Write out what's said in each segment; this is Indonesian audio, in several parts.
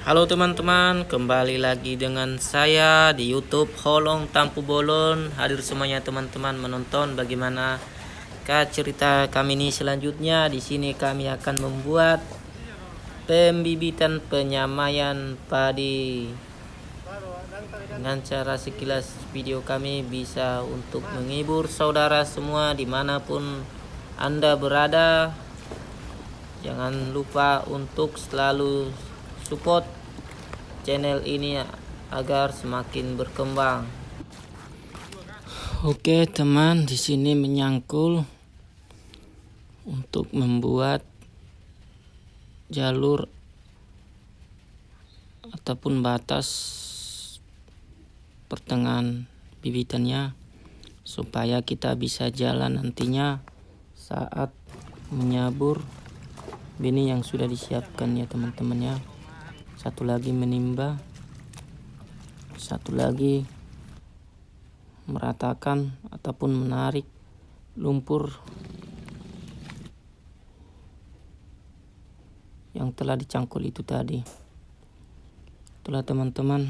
Halo teman-teman, kembali lagi dengan saya di YouTube Holong Tampu Bolon. Hadir semuanya teman-teman menonton bagaimana cerita kami ini selanjutnya. Di sini kami akan membuat pembibitan penyamaian padi. Dengan cara sekilas video kami bisa untuk menghibur saudara semua di mana pun anda berada. Jangan lupa untuk selalu support channel ini agar semakin berkembang. Oke, teman, di sini menyangkul untuk membuat jalur ataupun batas pertengahan bibitannya supaya kita bisa jalan nantinya saat menyabur benih yang sudah disiapkan ya teman-teman ya satu lagi menimba. Satu lagi meratakan ataupun menarik lumpur yang telah dicangkul itu tadi. Itulah teman-teman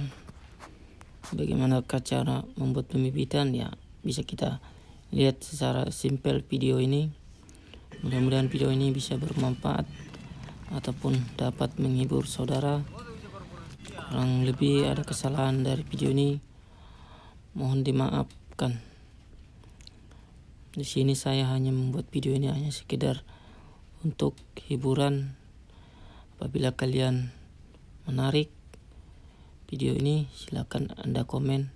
bagaimana cara membuat pembibitan? Ya bisa kita lihat secara simpel video ini. Mudah-mudahan video ini bisa bermanfaat ataupun dapat menghibur saudara kurang lebih ada kesalahan dari video ini mohon dimaafkan. Di sini saya hanya membuat video ini hanya sekedar untuk hiburan. Apabila kalian menarik video ini silakan anda komen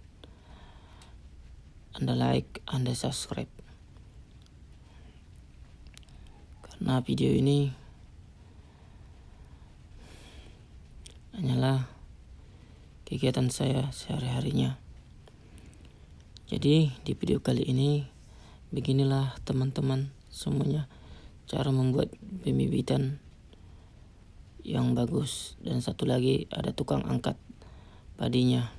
anda like anda subscribe. Karena video ini kegiatan saya sehari-harinya. Jadi di video kali ini beginilah teman-teman semuanya cara membuat pembibitan yang bagus. Dan satu lagi ada tukang angkat padinya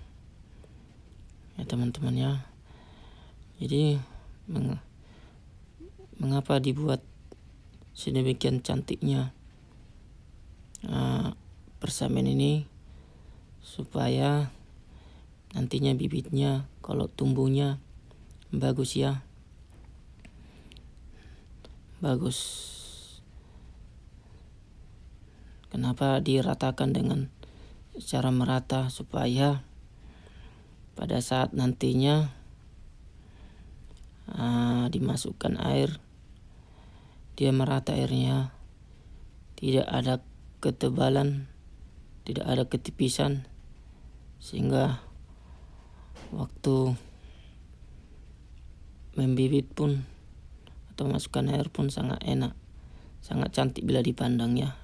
ya teman-teman ya. Jadi meng mengapa dibuat sedemikian cantiknya uh, persamaan ini supaya nantinya bibitnya kalau tumbuhnya bagus ya. Bagus. Kenapa diratakan dengan cara merata? Supaya pada saat nantinya uh, dimasukkan air dia merata airnya. Tidak ada ketebalan tidak ada ketipisan sehingga waktu membibit pun atau masukkan air pun sangat enak sangat cantik bila dipandangnya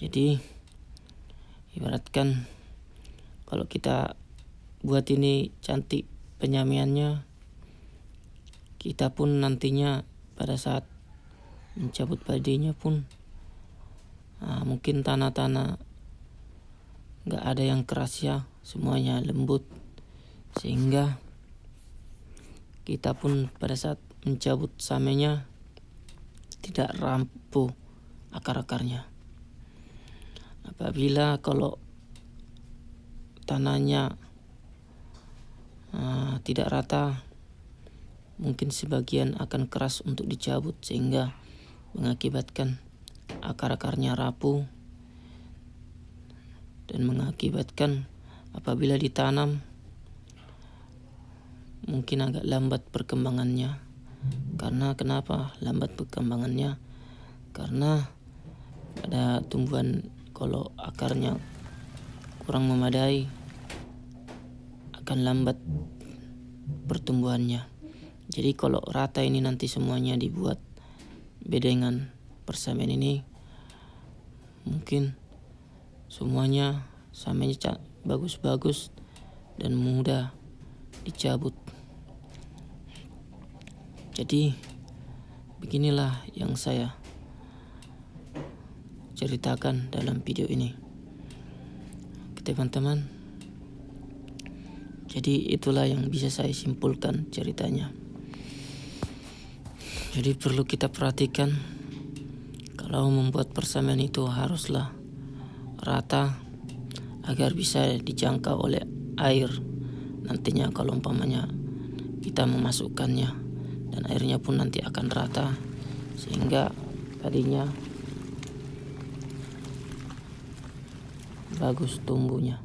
jadi ibaratkan kalau kita buat ini cantik penyamiannya kita pun nantinya pada saat mencabut padinya pun Nah, mungkin tanah-tanah nggak ada yang keras ya, semuanya lembut sehingga kita pun pada saat mencabut samenya tidak rampuh akar-akarnya. Apabila kalau tanahnya uh, tidak rata, mungkin sebagian akan keras untuk dicabut sehingga mengakibatkan akar-akarnya rapuh dan mengakibatkan apabila ditanam mungkin agak lambat perkembangannya. Karena kenapa lambat perkembangannya? Karena ada tumbuhan kalau akarnya kurang memadai akan lambat pertumbuhannya. Jadi kalau rata ini nanti semuanya dibuat bedengan persamaan ini mungkin semuanya samanya bagus-bagus dan mudah dicabut. Jadi beginilah yang saya ceritakan dalam video ini. Teman-teman. Jadi itulah yang bisa saya simpulkan ceritanya. Jadi perlu kita perhatikan kalau membuat persamaan itu haruslah rata agar bisa dijangkau oleh air. Nantinya kalau umpamanya kita memasukkannya dan airnya pun nanti akan rata sehingga tadinya bagus tumbuhnya.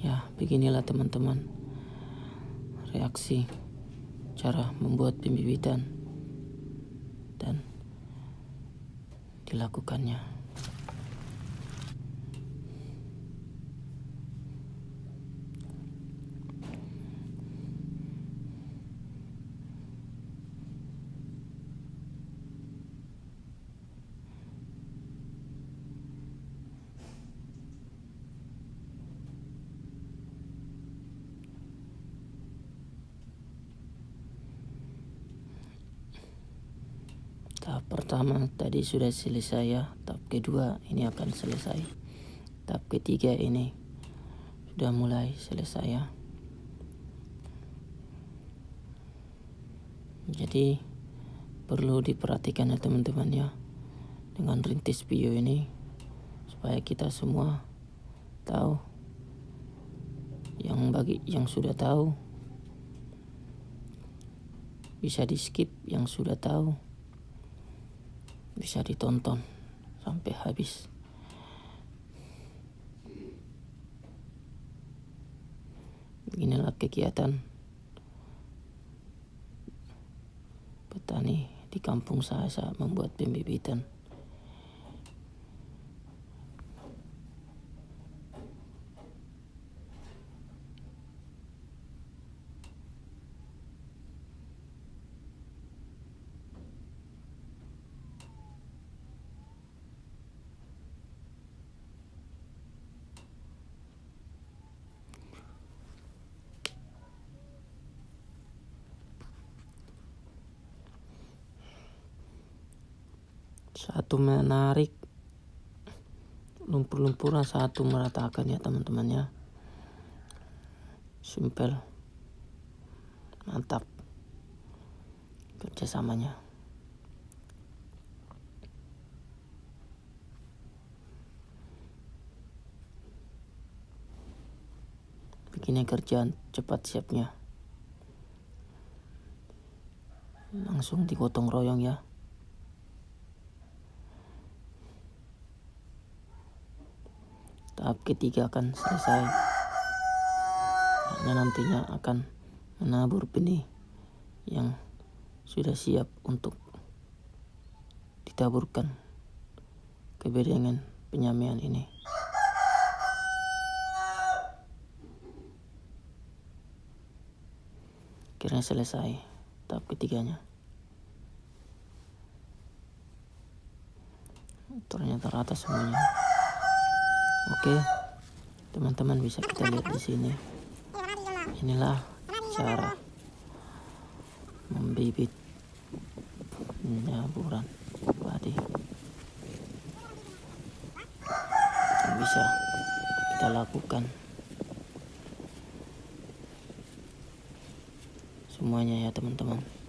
Ya beginilah teman-teman reaksi cara membuat pembibitan dan dilakukannya tahap pertama tadi sudah selesai ya. Tahap kedua ini akan selesai. Tahap ketiga ini sudah mulai selesai ya. Jadi perlu diperhatikan ya teman-teman ya dengan rintis video ini supaya kita semua tahu yang bagi yang sudah tahu. Bisa di skip yang sudah tahu bisa ditonton sampai habis. Inilah kegiatan petani di kampung saya saat membuat pembibitan. Satu menarik lumpur-lumpuran satu meratakan ya teman-teman ya. Simpel. Mantap. Kerjasamanya. Bikinnya kerjaan cepat siapnya. Langsung digotong royong ya tahap ketiga akan selesai. Hanya nantinya akan menabur benih yang sudah siap untuk ditaburkan ke bedengan penyamian ini. Akhirnya selesai tahap ketiganya. Ternyata rata semuanya Oke, teman-teman bisa kita lihat di sini. Inilah cara membibit penyaburan padi. Bisa kita lakukan semuanya ya teman-teman.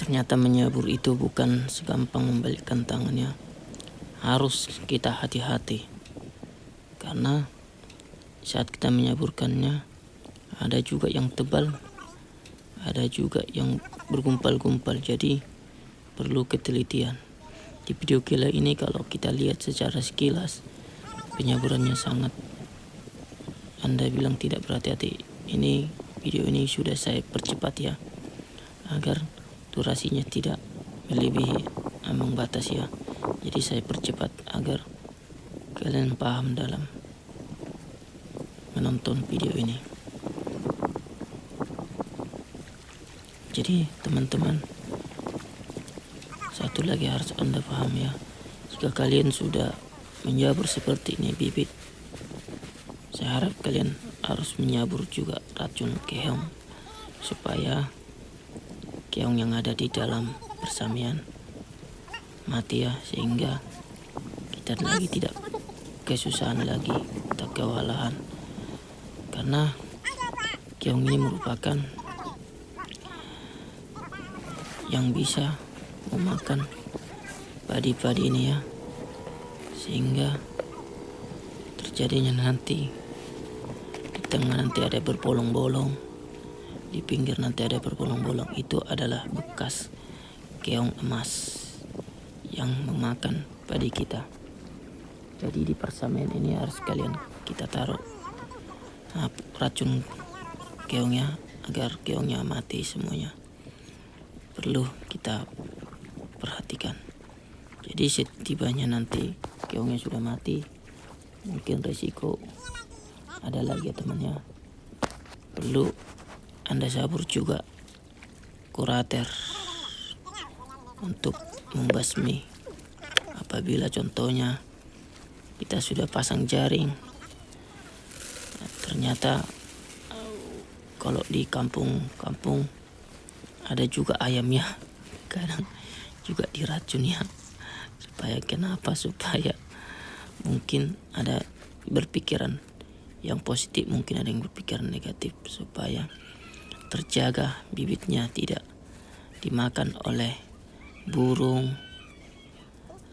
Ternyata menyabur itu bukan segampang membalikkan tangannya. Harus kita hati-hati. Karena saat kita menyaburkannya ada juga yang tebal, ada juga yang bergumpal-gumpal. Jadi perlu ketelitian. Di video gila ini kalau kita lihat secara sekilas penyaburannya sangat Anda bilang tidak berhati-hati. Ini video ini sudah saya percepat ya agar durasinya tidak melebihi ambang batas ya. Jadi saya percepat agar kalian paham dalam menonton video ini. Jadi teman-teman satu lagi harus anda paham ya. Jika kalian sudah menjabur seperti ini bibit saya harap kalian harus menyabur juga racun keong supaya keong yang ada di dalam persamian. Mati ya sehingga kita lagi tidak kesusahan lagi tak kewalahan. Karena keong ini merupakan yang bisa memakan padi-padi ini ya. Sehingga terjadinya nanti di tengah nanti ada berbolong-bolong di pinggir nanti ada berbolong-bolong itu adalah bekas keong emas yang memakan padi kita. Jadi di persamaan ini harus kalian kita taruh nah, racun keongnya agar keongnya mati semuanya. Perlu kita perhatikan. Jadi setibanya nanti keongnya sudah mati mungkin resiko ada lagi ya temannya. Perlu anda sabur juga kurater untuk membasmi. Apabila contohnya kita sudah pasang jaring nah, ternyata kalau di kampung-kampung ada juga ayamnya kadang juga diracun ya supaya kenapa? Supaya mungkin ada berpikiran yang positif mungkin ada yang berpikiran negatif. Supaya terjaga bibitnya tidak dimakan oleh burung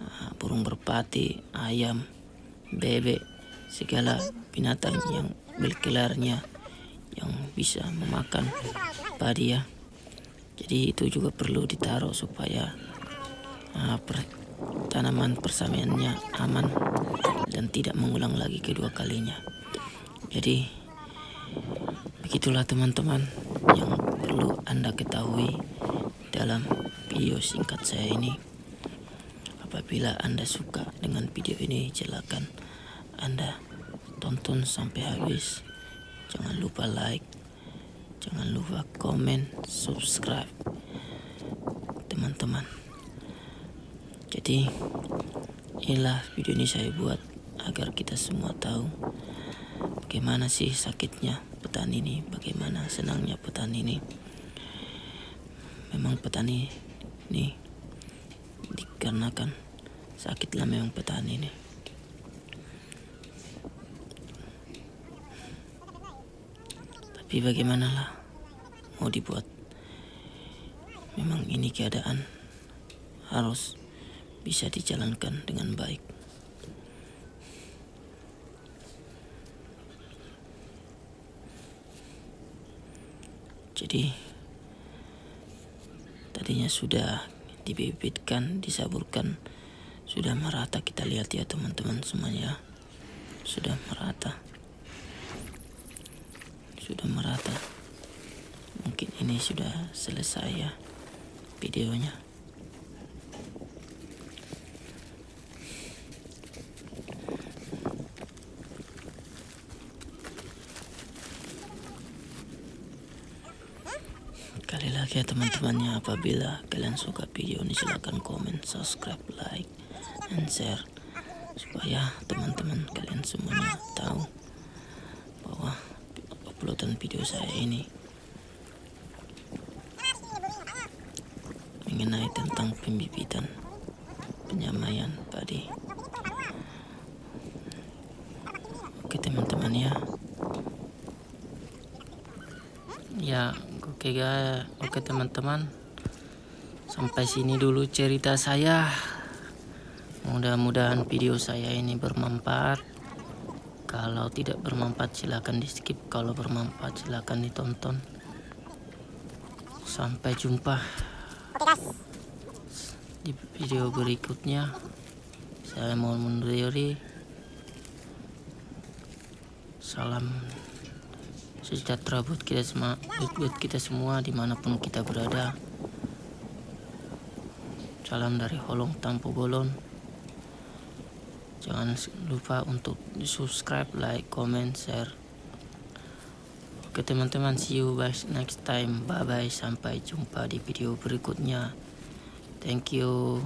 ah, burung berpati ayam bebek segala binatang yang berkelarnya yang bisa memakan padi ya jadi itu juga perlu ditaruh supaya uh, tanaman persamiannya aman dan tidak mengulang lagi kedua kalinya. Jadi begitulah teman-teman yang perlu Anda ketahui dalam video singkat saya ini. Apabila Anda suka dengan video ini, silakan Anda tonton sampai habis. Jangan lupa like, jangan lupa komen, subscribe. Teman-teman. Jadi inilah video ini saya buat agar kita semua tahu bagaimana sih sakitnya petani ini, bagaimana senangnya petani ini. Memang petani ini dikarenakan sakitlah memang petani ini. Tapi bagaimanalah mau dibuat memang ini keadaan harus bisa dijalankan dengan baik. Jadi tadinya sudah dibibitkan, disaburkan, sudah merata kita lihat ya teman-teman semuanya. Sudah merata. Sudah merata. Mungkin ini sudah selesai ya videonya. Ya teman-temannya apabila kalian suka video ini silahkan komen, subscribe, like, and share supaya teman-teman kalian semuanya tahu bahwa uploadan video saya ini mengenai tentang pembibitan penyamaian padi. Oke teman-teman ya. Ya Oke guys, oke teman-teman. Sampai sini dulu cerita saya. Mudah-mudahan video saya ini bermanfaat. Kalau tidak bermanfaat silahkan di skip. Kalau bermanfaat silahkan ditonton. Sampai jumpa di video berikutnya. Saya mau mendiri. Salam sejahtera buat kita semua buat kita semua di mana pun kita berada. Salam dari Holong Tampu Bolon. Jangan lupa untuk subscribe like comment share. Oke teman-teman see you guys next time. Bye bye sampai jumpa di video berikutnya. Thank you